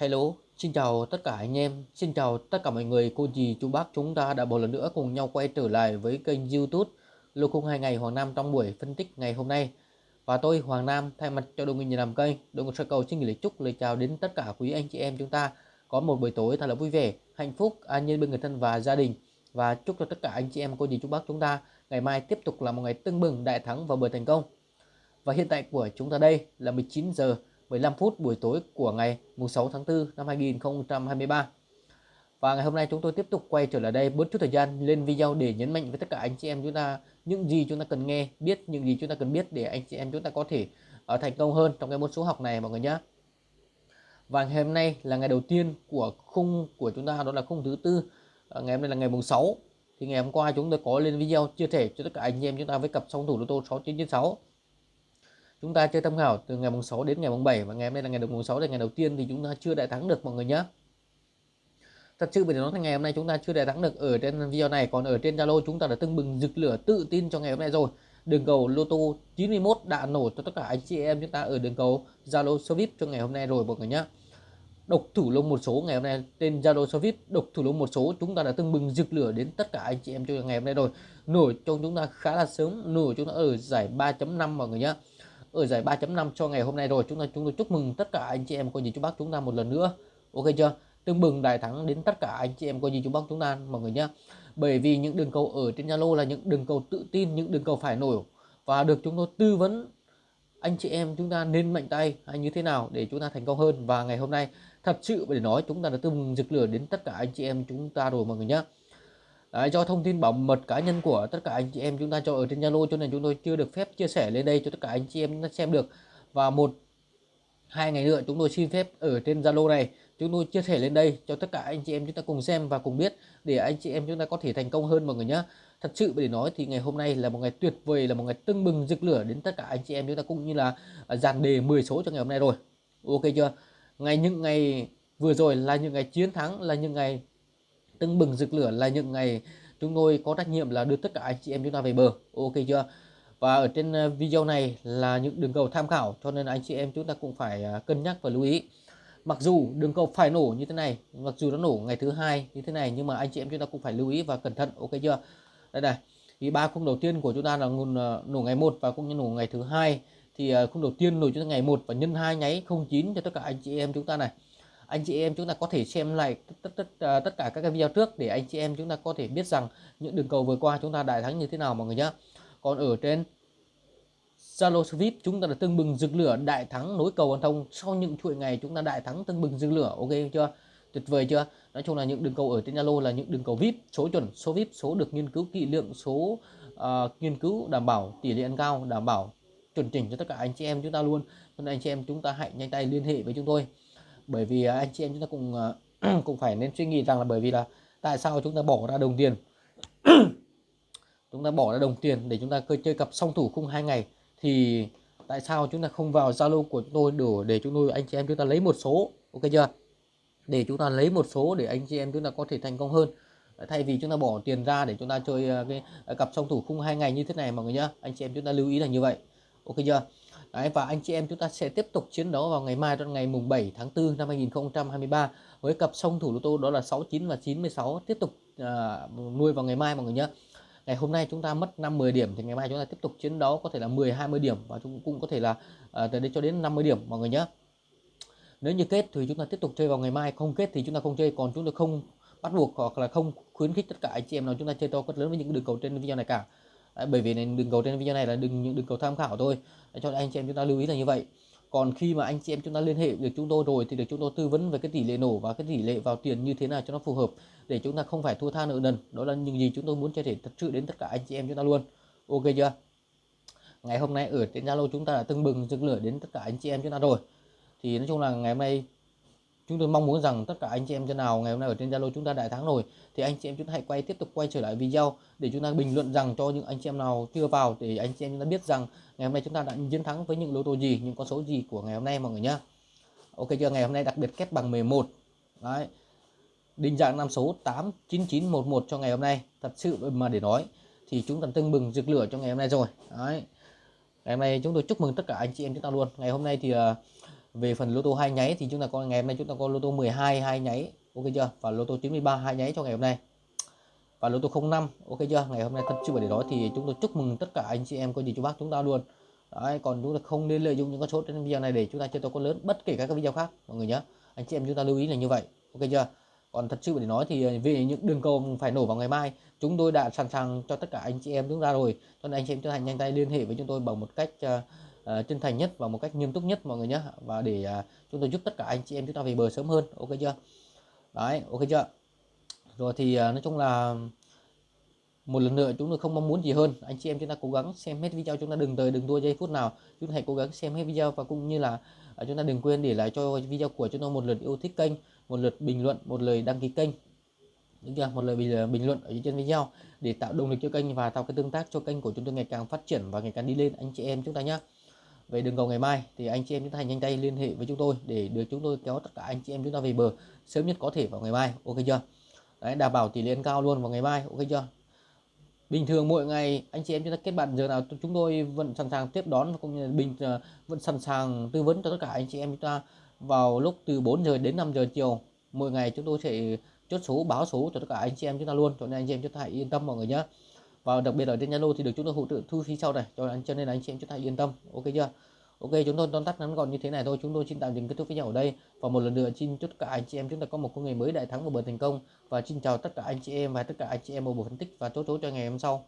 Hello, xin chào tất cả anh em, xin chào tất cả mọi người, cô dì, chú bác chúng ta đã một lần nữa cùng nhau quay trở lại với kênh youtube Lô khung 2 ngày Hoàng Nam trong buổi phân tích ngày hôm nay. Và tôi Hoàng Nam thay mặt cho đội ngũ nhà làm kênh, đội ngũ sơ cầu xin gửi lời chúc lời chào đến tất cả quý anh chị em chúng ta có một buổi tối thật là vui vẻ, hạnh phúc, an nhiên bên người thân và gia đình. Và chúc cho tất cả anh chị em, cô dì, chú bác chúng ta ngày mai tiếp tục là một ngày tưng bừng, đại thắng và buổi thành công. Và hiện tại của chúng ta đây là 19 giờ 15 phút buổi tối của ngày 6 tháng 4 năm 2023. Và ngày hôm nay chúng tôi tiếp tục quay trở lại đây bớt chút thời gian lên video để nhấn mạnh với tất cả anh chị em chúng ta những gì chúng ta cần nghe, biết những gì chúng ta cần biết để anh chị em chúng ta có thể uh, thành công hơn trong cái môn số học này mọi người nhé. Và ngày hôm nay là ngày đầu tiên của khung của chúng ta đó là khung thứ tư. Uh, ngày hôm nay là ngày mùng 6. Thì ngày hôm qua chúng tôi có lên video chia sẻ cho tất cả anh chị em chúng ta với cặp song thủ lô tô 6996 chúng ta chơi tham khảo từ ngày mùng 6 đến ngày mùng 7 và ngày hôm nay là ngày đầu mùng 6 là ngày đầu tiên thì chúng ta chưa đại thắng được mọi người nhé thật sự bởi nói ngày hôm nay chúng ta chưa đại thắng được, ở trên video này, còn ở trên Zalo chúng ta đã tưng bừng rực lửa tự tin cho ngày hôm nay rồi. Đường cầu lô tô 91 đã nổ cho tất cả anh chị em chúng ta ở đường cầu Zalo Sovip cho ngày hôm nay rồi mọi người nhé độc thủ lông một số ngày hôm nay trên Zalo Sovip độc thủ lông một số chúng ta đã tưng bừng rực lửa đến tất cả anh chị em cho ngày hôm nay rồi. Nổi cho chúng ta khá là sớm, nổi chúng ta ở giải 3.5 mọi người nhé ở giải 3.5 cho ngày hôm nay rồi. Chúng ta, chúng tôi chúc mừng tất cả anh chị em coi gì chú bác chúng ta một lần nữa. Ok chưa? Tương bừng đại thắng đến tất cả anh chị em coi gì chú bác chúng ta, mọi người nhé bởi vì những đường cầu ở trên Zalo là những đường cầu tự tin, những đường cầu phải nổi. Và được chúng tôi tư vấn, anh chị em chúng ta nên mạnh tay hay như thế nào để chúng ta thành công hơn. Và ngày hôm nay, thật sự để nói, chúng ta đã tương rực lửa đến tất cả anh chị em chúng ta rồi, mọi người nhé Đấy, do thông tin bảo mật cá nhân của tất cả anh chị em chúng ta cho ở trên Zalo cho nên chúng tôi chưa được phép chia sẻ lên đây cho tất cả anh chị em xem được. Và một hai ngày nữa chúng tôi xin phép ở trên Zalo này. Chúng tôi chia sẻ lên đây cho tất cả anh chị em chúng ta cùng xem và cùng biết để anh chị em chúng ta có thể thành công hơn mọi người nhé thật sự để nói thì ngày hôm nay là một ngày tuyệt vời là một ngày tưng bừng rực lửa đến tất cả anh chị em chúng ta cũng như là à, dàn đề 10 số cho ngày hôm nay rồi. Ok chưa? Ngày những ngày vừa rồi là những ngày chiến thắng là những ngày tưng bừng rực lửa là những ngày chúng tôi có trách nhiệm là đưa tất cả anh chị em chúng ta về bờ. Ok chưa? Và ở trên ờ, video này là những đường cầu tham khảo, cho nên anh chị em chúng ta cũng phải ờ, cân nhắc và lưu ý. Mặc dù đường cầu phải nổ như thế này, mặc dù nó nổ ngày thứ hai như thế này, nhưng mà anh chị em chúng ta cũng phải lưu ý và cẩn thận, ok chưa? Đây này thì ba khung đầu tiên của chúng ta là nguồn ờ, nổ ngày một và cũng như nổ ngày thứ hai. Thì khung đầu tiên nổ cho ngày một và nhân hai nháy 09 cho tất cả anh chị em chúng ta này anh chị em chúng ta có thể xem lại tất tất tất, à, tất cả các cái video trước để anh chị em chúng ta có thể biết rằng những đường cầu vừa qua chúng ta đại thắng như thế nào mọi người nhé còn ở trên Zalo Swift chúng ta đã tương bừng rực lửa đại thắng nối cầu an thông. Sau những chuỗi ngày chúng ta đại thắng tương bừng rực lửa ok chưa? Tuyệt vời chưa? Nói chung là những đường cầu ở trên Zalo là những đường cầu VIP số chuẩn số VIP số được nghiên cứu kỹ lượng số uh, nghiên cứu đảm bảo tỷ lệ ăn cao đảm bảo chuẩn chỉnh cho tất cả anh chị em chúng ta luôn. Nên anh chị em chúng ta hãy nhanh tay liên hệ với chúng tôi bởi vì anh chị em chúng ta cũng cũng phải nên suy nghĩ rằng là bởi vì là tại sao chúng ta bỏ ra đồng tiền chúng ta bỏ ra đồng tiền để chúng ta chơi cặp song thủ khung hai ngày thì tại sao chúng ta không vào Zalo của chúng tôi đủ để chúng tôi anh chị em chúng ta lấy một số ok chưa để chúng ta lấy một số để anh chị em chúng ta có thể thành công hơn thay vì chúng ta bỏ tiền ra để chúng ta chơi cái cặp song thủ khung hai ngày như thế này mọi người nhá anh chị em chúng ta lưu ý là như vậy ok chưa Đấy, và anh chị em chúng ta sẽ tiếp tục chiến đấu vào ngày mai trong ngày mùng 7 tháng 4 năm 2023 với cặp song thủ lô tô đó là 69 và 96 tiếp tục uh, nuôi vào ngày mai mọi người nhé. Ngày hôm nay chúng ta mất 5 10 điểm thì ngày mai chúng ta tiếp tục chiến đấu có thể là 10 20 điểm và chúng cũng có thể là uh, từ đây cho đến 50 điểm mọi người nhé. Nếu như kết thì chúng ta tiếp tục chơi vào ngày mai không kết thì chúng ta không chơi còn chúng ta không bắt buộc hoặc là không khuyến khích tất cả anh chị em nào chúng ta chơi to cất lớn với những đường cầu trên video này cả. Đấy, bởi vì đường cầu trên video này là đừng những đường cầu tham khảo thôi. Đấy, cho anh chị em chúng ta lưu ý là như vậy. Còn khi mà anh chị em chúng ta liên hệ được chúng tôi rồi thì được chúng tôi tư vấn về cái tỷ lệ nổ và cái tỷ lệ vào tiền như thế nào cho nó phù hợp để chúng ta không phải thua tha nợ nần. Đó là những gì chúng tôi muốn chia sẻ thật sự đến tất cả anh chị em chúng ta luôn. Ok chưa? Ngày hôm nay ở trên zalo chúng ta đã tưng bừng rực lửa đến tất cả anh chị em chúng ta rồi. Thì nói chung là ngày hôm nay chúng tôi mong muốn rằng tất cả anh chị em chân nào ngày hôm nay ở trên Zalo chúng ta đại thắng rồi thì anh chị em chúng ta hãy quay tiếp tục quay trở lại video để chúng ta bình luận rằng cho những anh chị em nào chưa vào để anh chị em chúng ta biết rằng ngày hôm nay chúng ta đã chiến thắng với những lô tô gì những con số gì của ngày hôm nay mọi người nhá. Ok chưa? Ngày hôm nay đặc biệt kép bằng 11 đấy. Định dạng năm số 89911 cho ngày hôm nay. Thật sự mà để nói thì chúng ta tưng bừng rực lửa cho ngày hôm nay rồi. Đấy. Ngày hôm nay chúng tôi chúc mừng tất cả anh chị em chúng ta luôn. Ngày hôm nay thì uh, về phần lô tô hai nháy thì chúng ta có ngày hôm nay chúng ta có lô tô 12 hai nháy ok chưa? Và lô tô 93 hai nháy cho ngày hôm nay. Và lô tô 05 ok chưa? Ngày hôm nay thật sự để đó thì chúng tôi chúc mừng tất cả anh chị em có gì chú bác chúng ta luôn. Đấy, còn chúng ta không nên lợi dụng những con số trên video này để chúng ta chơi tôi con lớn bất kể các video khác mọi người nhé anh chị em chúng ta lưu ý là như vậy ok chưa? Còn thật sự để nói thì ờ, về những đường cầu phải nổ vào ngày mai chúng tôi đã sẵn sàng cho tất cả anh chị em chúng ta rồi. Cho nên anh chị em chúng ta nhanh tay liên hệ với chúng tôi bằng một cách uh, uh, chân thành nhất và một cách nghiêm túc nhất mọi người nhé và để uh, chúng tôi giúp tất cả anh chị em chúng ta về bờ sớm hơn. Ok chưa? Đấy ok chưa? Rồi thì uh, nói chung là một lần nữa chúng tôi không mong muốn gì hơn. Anh chị em chúng ta cố gắng xem hết video chúng ta đừng tới đừng đua giây phút nào. Chúng ta hãy cố gắng xem hết video và cũng như là uh, chúng ta đừng quên để lại cho video của chúng tôi một lượt yêu thích kênh một lượt bình luận một lời đăng ký kênh. Đúng chưa? Một lời bình, bình luận ở trên video để tạo động lực cho kênh và tạo cái tương tác cho kênh của chúng tôi ngày càng phát triển và ngày càng đi lên. Anh chị em chúng ta nhé về đường cầu ngày mai thì anh chị em chúng ta hãy nhanh tay liên hệ với chúng tôi để được chúng tôi kéo tất cả anh chị em chúng ta về bờ sớm nhất có thể vào ngày mai. Ok chưa? Đấy, đảm bảo tỷ lệ cao luôn vào ngày mai. Ok chưa? Bình thường mỗi ngày anh chị em chúng ta kết bạn giờ nào chúng tôi vẫn sẵn sàng tiếp đón và cũng như bình ờ, vẫn sẵn sàng tư vấn cho tất cả anh chị em chúng ta vào lúc từ 4 giờ đến 5 giờ chiều. Mỗi ngày chúng tôi sẽ chốt số, báo số cho tất cả anh chị em chúng ta luôn. Cho nên anh chị em chúng ta hãy yên tâm mọi người nhé và đặc biệt ở trên Zalo thì được chúng tôi hỗ trợ thu phí sau này. Cho anh cho nên là anh chị em chúng ta yên tâm. Ok chưa? Ok, chúng tôi tóm tắt ngắn gọn như thế này thôi. Chúng tôi xin tạm dừng kết thúc video ở đây. Và một lần nữa xin chúc tất cả anh chị em chúng ta có một công nghệ mới đại thắng và bền thành công. Và xin chào tất cả anh chị em và tất cả anh chị em ở bộ phân tích. Và chốt số cho ngày hôm sau.